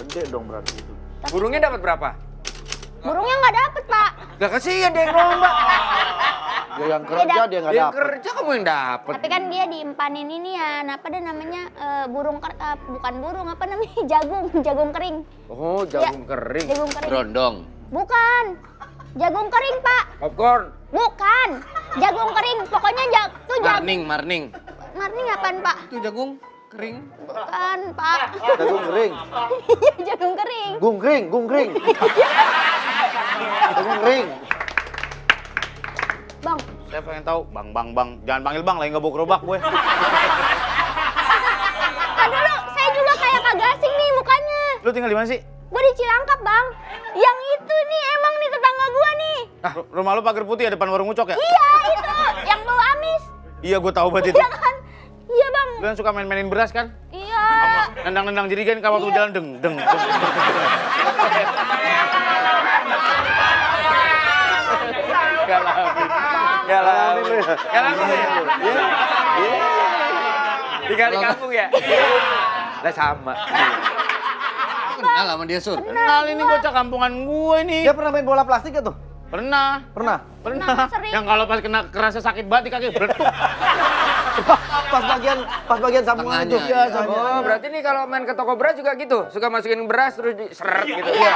Gede dong berarti itu. Burungnya dapat berapa? Burungnya nggak dapet pak. Gak kasihan dia yang lomba. Dia yang kerja dia nggak Dia yang dapet. kerja kamu yang dapat. Tapi kan dia diempanin ini ya, apa deh namanya eh, burung ker, eh, bukan burung apa namanya jagung, jagung kering, Oh, jagung kering. jagung kering. Berondong. Bukan, jagung kering pak, Popcorn. bukan, jagung kering. Pokoknya jag, tuh jagung. Marning, marning. Marning apaan pak? Itu jagung kering. Bukan pak, Jagung kering. jagung kering. Gung kering, gung kering. Jagung kering. Bang, Saya pengen tahu, bang, bang, bang, jangan panggil bang, lagi nggak bawa gerobak gue. kan dulu saya juga kayak kagak asing nih mukanya. Lu tinggal di mana sih? Gue di Cilangkap bang. Yang itu nih emang nih tetangga gua nih. Ru- Rumah lu pagar putih ya depan warung ucok ya? Iya itu, yang bau amis. Iya, gue tahu banget itu. Iya? Iya yang suka main-mainin beras kan? Iya. Nendang-nendang jerigen kalau waktu Iya. jalan deng, deng, deng. Galamin. Galamin. ya? Galamin lu ya? Tinggal di kampung ya? Lah sama. Kenal sama dia, Sur. Kenal ini bocah kampungan gue nih. Dia pernah main bola plastik gak tuh? Pernah, Pernah. pernah. sering. Yang kalau pas kena kerasa sakit banget di kaki, beletuk. Pas bagian pas bagian sambungan itu. Iya. Oh, berarti nih kalau main ke toko beras juga gitu? Suka masukin beras terus di seret gitu? Iya.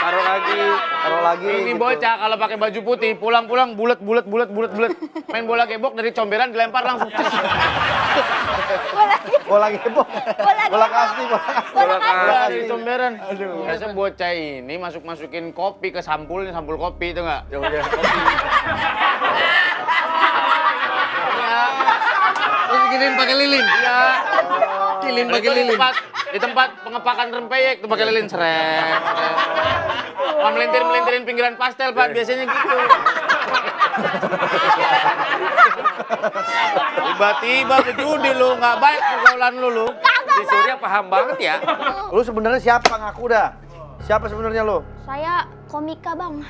Taruh lagi. Taruh lagi. Ini gitu. bocah kalau pakai baju putih, pulang-pulang bulat bulat bulat bulat bulat. Main bola gebok dari comberan dilempar langsung. Bola gebok. Bola gebok. kasti, bola kasti. Bola Bola kasti. Bola dari comberan. Biasa bocah ini masuk-masukin kopi ke sampulnya, sampul kopi itu enggak? Ya udah. Terus giniin pakai lilin. Iya. Lilin Itu pakai di lilin. tempat di tempat pengepakan rempeyek tuh pakai lilin seret. seret. Wah, melintir melintirin pinggiran pastel pak biasanya gitu. Tiba-tiba ke judi lu nggak baik pergaulan lu lu. Si Surya paham banget ya. Lu sebenarnya siapa ngaku dah? Siapa sebenarnya lu? Saya komika bang.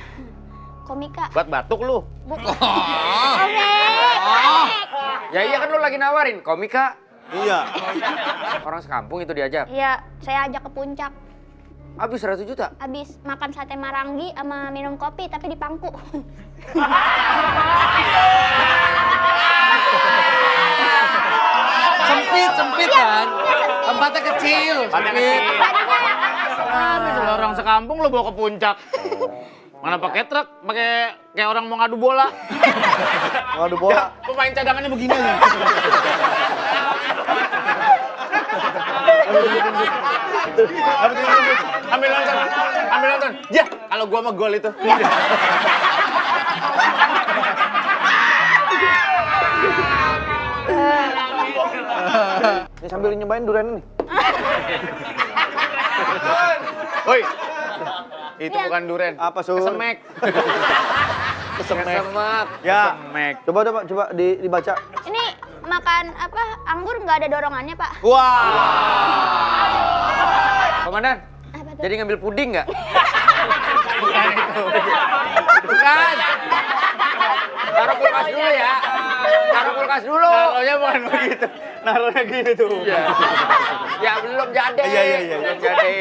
Komika. Buat batuk lu. Bukan. Komik. Ya iya kan lu lagi nawarin komika. Iya. Orang sekampung itu diajak. Iya, saya ajak ke puncak. Habis 100 juta. Habis makan sate marangi sama minum kopi tapi di pangku. Sempit, sempit kan. Tempatnya kecil. Tempatnya sempit. kecil. Habis orang sekampung lu bawa ke puncak. Mana pakai truk, pakai kayak orang mau ngadu bola. Ngadu bola. Pemain cadangannya begini aja. ambil nonton, ambil nonton. Ya, kalau gua mah gol itu. Ini sambil nyobain durian ini. Woi. Itu bukan duren. Apa, Sur? Kesemek. Kesemek. Semak. Ya. Semek. Coba coba coba di, dibaca. Ini makan apa? Anggur nggak ada dorongannya pak? Wah. Komandan, Apa tuh? jadi ngambil puding nggak? Bukan itu. Bukan. Taruh kulkas dulu ya. Taruh kulkas dulu. Naruhnya bukan begitu. Naruhnya gini tuh. Ya belum jadi. Iya, iya, iya. Belum jadi.